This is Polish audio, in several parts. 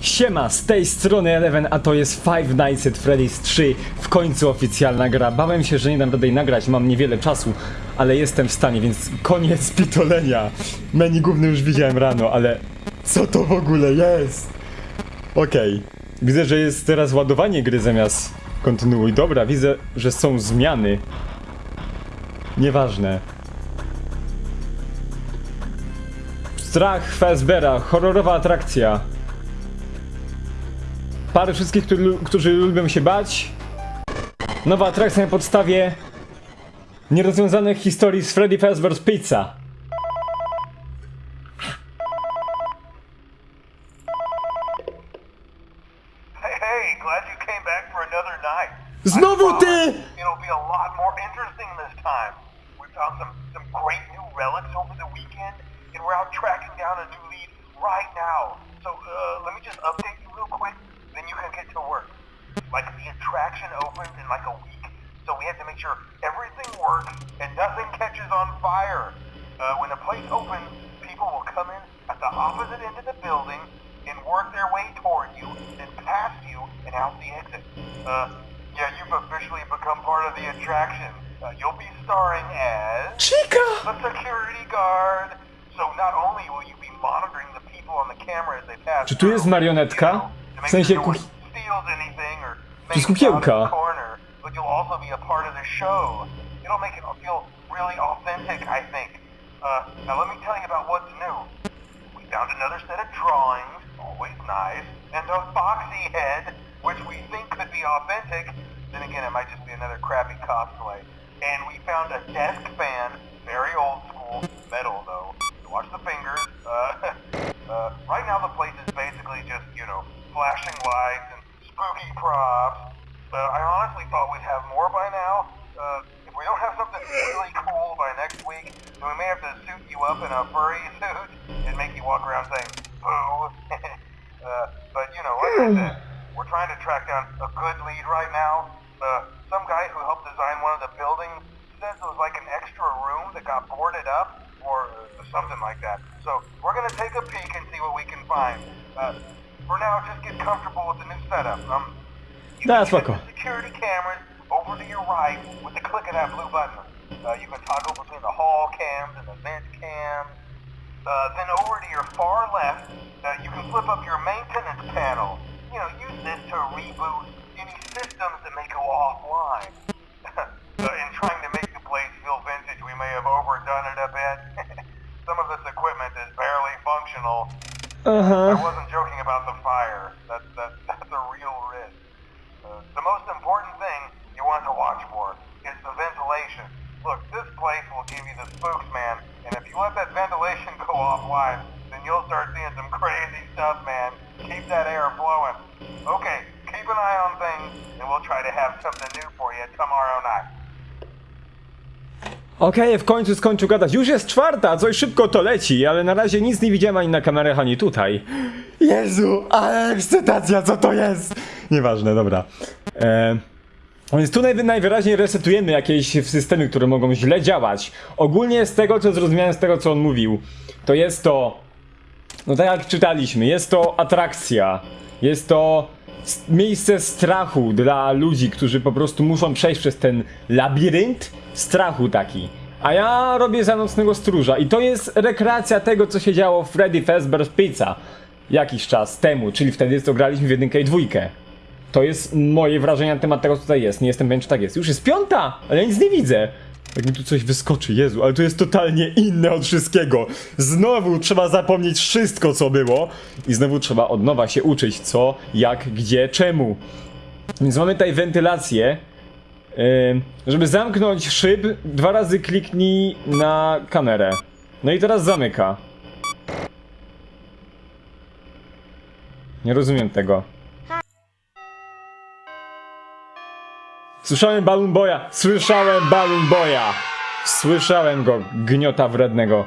Siema, z tej strony Eleven, a to jest Five Nights at Freddy's 3, w końcu oficjalna gra. Bałem się, że nie dam rady jej nagrać, mam niewiele czasu, ale jestem w stanie, więc koniec pitolenia. Menu główny już widziałem rano, ale co to w ogóle jest? Okej, widzę, że jest teraz ładowanie gry zamiast kontynuuj. Dobra, widzę, że są zmiany. Nieważne. Strach Fazbera, horrorowa atrakcja. Parę wszystkich, którzy, którzy lubią się bać. Nowa atrakcja na podstawie nierozwiązanych historii z Freddy Fazbear's Pizza. Znowu ty! weekend, and we're out tracking down a new lead right now. So, uh, let me just update Like, the attraction opens in like a week, so we have to make sure everything works and nothing catches on fire. Uh, when the place opens, people will come in at the opposite end of the building and work their way toward you, then past you, and out the exit. Uh, yeah, you've officially become part of the attraction. Uh, you'll be starring as Chica! The security guard. So not only will you be monitoring the people on the camera as they pass Czy tu jest marionetka? you know, to W sensie corner, but you'll also be a part of the show. It'll make it feel really authentic, I think. Uh, now let me tell you about what's new. We found another set of drawings, always nice, and a foxy head, which we think could be authentic. Then again, it might just be another crappy cosplay. And we found a desk fan, very old school, metal though. So watch the fingers. Uh, uh, right now the place is basically just, you know, flashing lights and spooky props. Uh, I honestly thought we'd have more by now. Uh, if we don't have something really cool by next week, then we may have to suit you up in a furry suit and make you walk around saying, boo. uh, but, you know, like I said, we're trying to track down a good lead right now. Uh, some guy who helped design one of the buildings says it was like an extra room that got boarded up or uh, something like that. So we're going to take a peek and see what we can find. Uh, for now, just get comfortable with the new setup. Um, Da, can set security cameras over to your right with the click of that blue button. Uh, you can toggle between the hall cams and the vent cams. Uh, then over to your far left, uh, you can flip up your maintenance panel. You know, use this to reboot any systems that may go offline. uh, in trying to make the place feel vintage, we may have overdone it a bit. Some of this equipment is barely functional. I we'll try to have something new for you tomorrow night. Okej, w końcu skończył gadać. Już jest czwarta, coś szybko to leci, ale na razie nic nie widziałem ani na kamerach, ani tutaj. Jezu, ale ekscytacja, co to jest? Nieważne, dobra. E, więc tu najwy, najwyraźniej resetujemy jakieś systemy, które mogą źle działać. Ogólnie z tego, co zrozumiałem, z tego, co on mówił, to jest to... No tak jak czytaliśmy, jest to atrakcja. Jest to miejsce strachu dla ludzi, którzy po prostu muszą przejść przez ten labirynt strachu taki. A ja robię za nocnego stróża i to jest rekreacja tego, co się działo w Freddy Fazbear's Pizza jakiś czas temu, czyli wtedy co graliśmy w jedynkę i dwójkę. To jest moje wrażenie na temat tego, co tutaj jest. Nie jestem pewien, czy tak jest. Już jest piąta, ale nic nie widzę. Jak mi tu coś wyskoczy, Jezu, ale to jest totalnie inne od wszystkiego. Znowu trzeba zapomnieć wszystko, co było i znowu trzeba od nowa się uczyć, co, jak, gdzie, czemu. Więc mamy tutaj wentylację. Ym, żeby zamknąć szyb, dwa razy kliknij na kamerę. No i teraz zamyka. Nie rozumiem tego. Słyszałem Balloon Boya! Słyszałem Balloon Boya! Słyszałem go, gniota wrednego.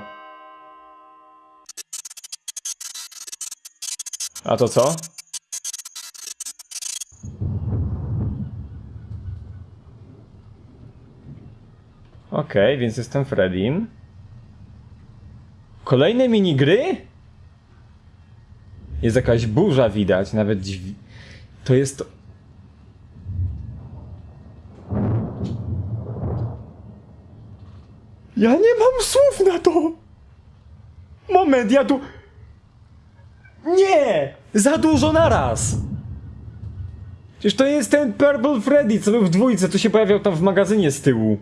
A to co? Okej, więc jestem Freddym. Kolejne minigry? Jest jakaś burza widać, nawet dźwi... To jest... Ja nie mam słów na to! Moment, ja tu... Nie! Za dużo naraz! Przecież to jest ten Purple Freddy, co był w dwójce, to się pojawiał tam w magazynie z tyłu.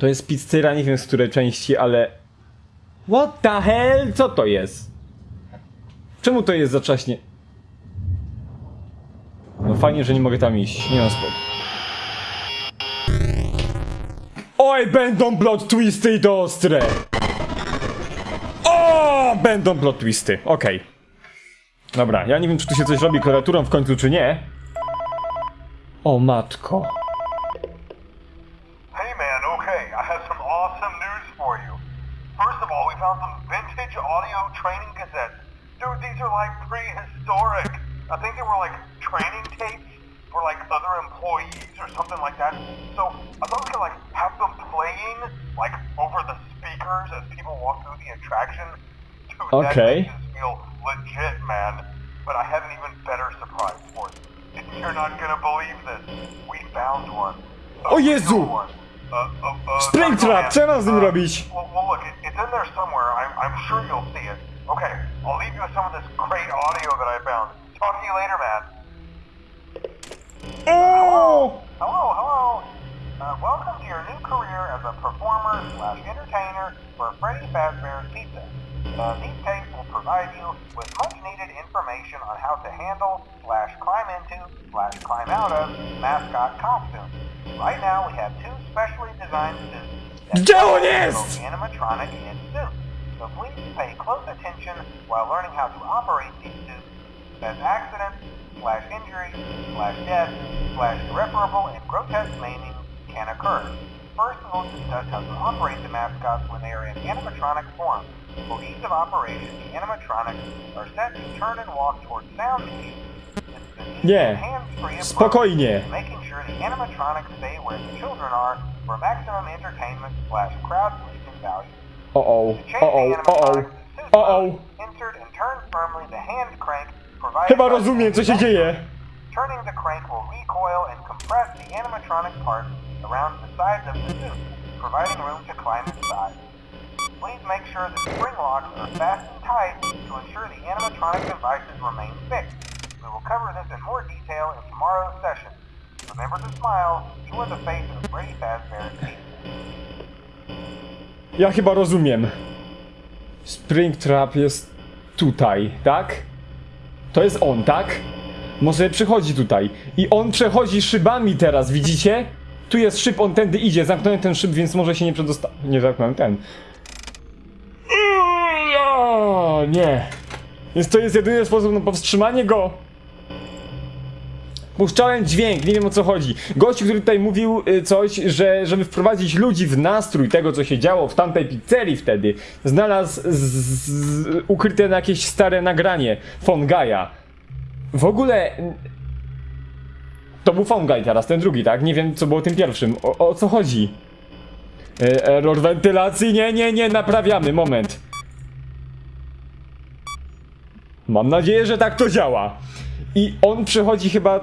To jest pizzeria, nie wiem z której części, ale... What the hell? Co to jest? Czemu to jest zaczaśnie? No fajnie, że nie mogę tam iść. Nie mam spod. Oj, będą plot twisty i to ostre! O, będą plot twisty. Okej. Dobra, ja nie wiem, czy tu się coś robi klawiaturą w końcu, czy nie. O matko. Hey man, okay, I have some awesome news for you. First of all, we found some vintage audio training cassettes. Dude, these are like prehistoric. I think they were like training tapes for like other employees or something like that. So I thought we could like have them playing like over the speakers as people walk through the attraction. Dude, Okay. that makes feel legit, man. But I have an even better surprise for you. You're not gonna believe this. We found one. A O Jezu! real one. Uh, uh, uh, Springtrap, man, co ja mam z nim uh, robić? Well, well, look, it, it's in there somewhere. I'm, I'm sure you'll see it. Okay, I'll leave you with some of this great audio that I found. Talk to you later, man. O! Hello, hello. Uh, welcome to your new career as a performer slash entertainer for Freddy Fazbear's Pizza. Uh, these tapes will provide you with much needed information on how to handle slash climb into slash climb out of mascot costumes. Right now we have two specially designed suits that Gdzie on both jest? animatronic and suit. So please pay close attention while learning how to operate these suits as accidents slash injury slash death slash irreparable and grotesque maiming can occur. First, we'll discuss how to operate the mascots when they are in animatronic form. For ease of operation, the animatronics are set to turn and walk towards sound cues. This is an easy Nie. hands-free approach Spokojnie. making sure the animatronics stay where the children are for maximum entertainment slash crowd pleasing value. Uh oh. Uh oh. Uh oh. Uh oh. o, animatronics to suit o o. mode, insert and turn firmly the hand crank Chyba rozumiem, co się dzieje. Turning the crank will recoil and compress the animatronic parts around the sides of the suit, providing room to climb inside. Please make sure the spring locks are tight to ensure the animatronic devices remain fixed. We will cover this in more detail in tomorrow's session. Remember to smile. You are the face of Freddy Fazbear's. Ja chyba rozumiem. Springtrap jest tutaj, tak? To jest on, tak? Może przychodzi tutaj. I on przechodzi szybami teraz, widzicie? Tu jest szyb, on tędy idzie. Zamknąłem ten szyb, więc może się nie przedosta... Nie zamknąłem ten. O, nie. Więc to jest jedyny sposób na powstrzymanie go. Puszczałem dźwięk, nie wiem o co chodzi. Gościu, który tutaj mówił y, coś, że żeby wprowadzić ludzi w nastrój tego, co się działo w tamtej pizzerii wtedy, znalazł ukryte na jakieś stare nagranie Fongaja. W ogóle... To był Fongaj teraz, ten drugi, tak? Nie wiem, co było tym pierwszym. O, o co chodzi? E, error wentylacji? Nie, nie, nie, naprawiamy, moment. Mam nadzieję, że tak to działa. I on przechodzi chyba...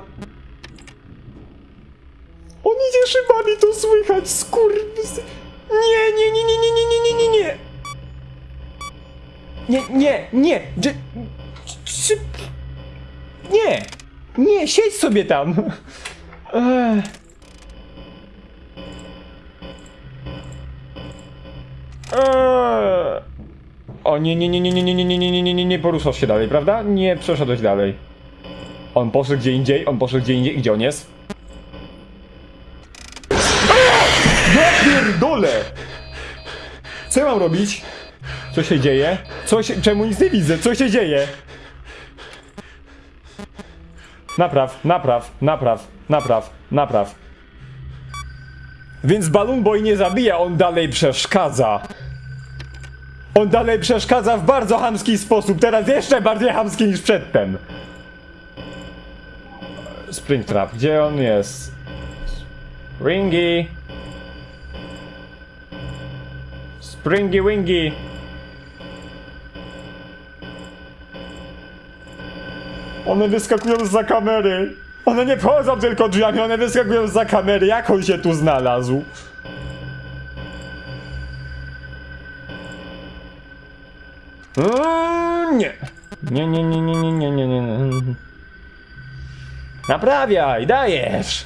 On idzie szybami, to słychać, skurwys... Nie, nie, nie, nie, nie, nie, nie, nie, nie, nie. Nie, nie, nie. Dż... Czy... Nie. Nie, siedź sobie tam. Eee. O nie, nie, nie, nie, nie, nie, nie, nie, nie, nie, nie, nie, nie poruszasz się dalej, prawda? Nie przeszedłeś dalej. On poszedł gdzie indziej, on poszedł gdzie indziej. Gdzie on jest? Co ja mam robić? Co się dzieje? Co się... Czemu nic nie widzę? Co się dzieje? Napraw, napraw, napraw, napraw, napraw. Więc Balloon Boy nie zabija, on dalej przeszkadza. On dalej przeszkadza w bardzo chamski sposób, teraz jeszcze bardziej chamski niż przedtem. Springtrap, gdzie on jest? Ringy. Springy Wingy. One wyskakują za kamery. One nie wchodzą tylko drzwiami, one wyskakują za kamery. Jak on się tu znalazł? Eee, nie. Nie, nie, nie, nie, nie, nie, nie, nie, nie. Naprawiaj, dajesz.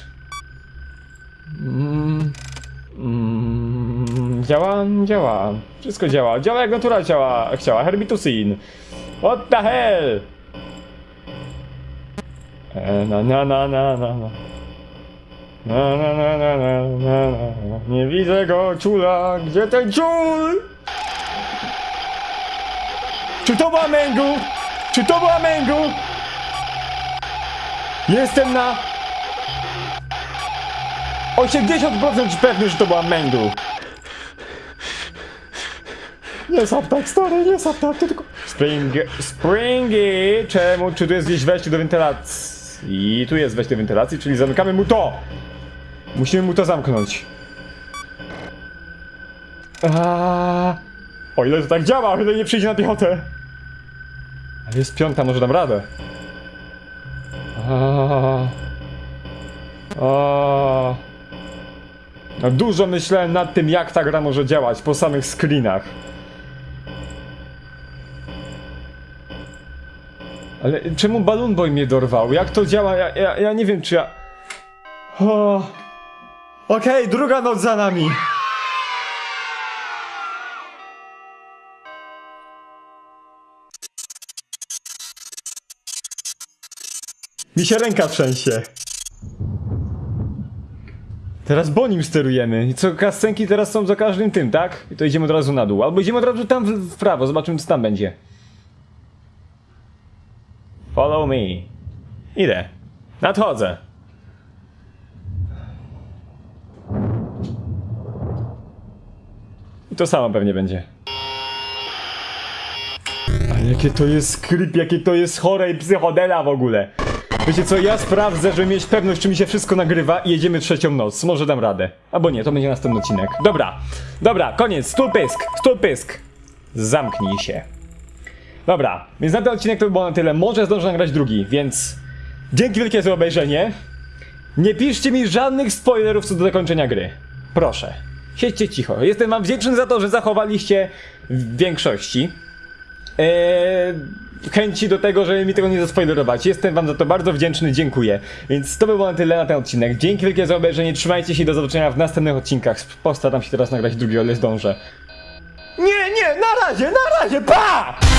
Działa, działa. Wszystko działa. Działa jak natura działa, chciała. Herbitusin. What the hell? E, na, na, na, na, na, na. Na, na, na, na, na, na, na. Nie widzę go, czula. Gdzie ten czul? Czy to była Mengu? Czy to była Mengu? Jestem na 80% pewny, że to była Mengu. Nie sap tak, stary, nie sap tak, tylko... Spring... Springy! Czemu? Czy tu jest gdzieś wejście do wentylacji? I tu jest wejście do wentylacji, czyli zamykamy mu to! Musimy mu to zamknąć. Aaaa... O ile to tak działa, o ile nie przyjdzie na piechotę. Ale jest piąta, może dam radę. Aaaa... Aaaa... No dużo myślałem nad tym, jak ta gra może działać po samych screenach. Ale czemu Balloon Boy mnie dorwał? Jak to działa? Ja, ja, ja nie wiem, czy ja... O... Okej, druga noc za nami. Mi się ręka trzęsie. Teraz Bonim sterujemy. I co, kascenki teraz są za każdym tym, tak? I to idziemy od razu na dół. Albo idziemy od razu tam w prawo, zobaczymy co tam będzie. Follow me. Idę. Nadchodzę. I to samo pewnie będzie. Ale jakie to jest creep, jakie to jest chore i psychodela w ogóle. Wiecie co, ja sprawdzę, żeby mieć pewność, czy mi się wszystko nagrywa i jedziemy trzecią noc. Może dam radę. Albo nie, to będzie następny odcinek. Dobra, dobra, koniec, stół pysk, stół pysk. Zamknij się. Dobra, więc na ten odcinek to by było na tyle. Może zdążę nagrać drugi, więc dzięki wielkie za obejrzenie. Nie piszcie mi żadnych spoilerów co do zakończenia gry. Proszę. Siedźcie cicho. Jestem wam wdzięczny za to, że zachowaliście w większości eee, chęci do tego, żeby mi tego nie zaspoilerować. Jestem wam za to bardzo wdzięczny, dziękuję. Więc to by było na tyle na ten odcinek. Dzięki wielkie za obejrzenie, trzymajcie się i do zobaczenia w następnych odcinkach. Postaram się teraz nagrać drugi, o ile zdążę. Nie, nie, na razie, na razie, pa!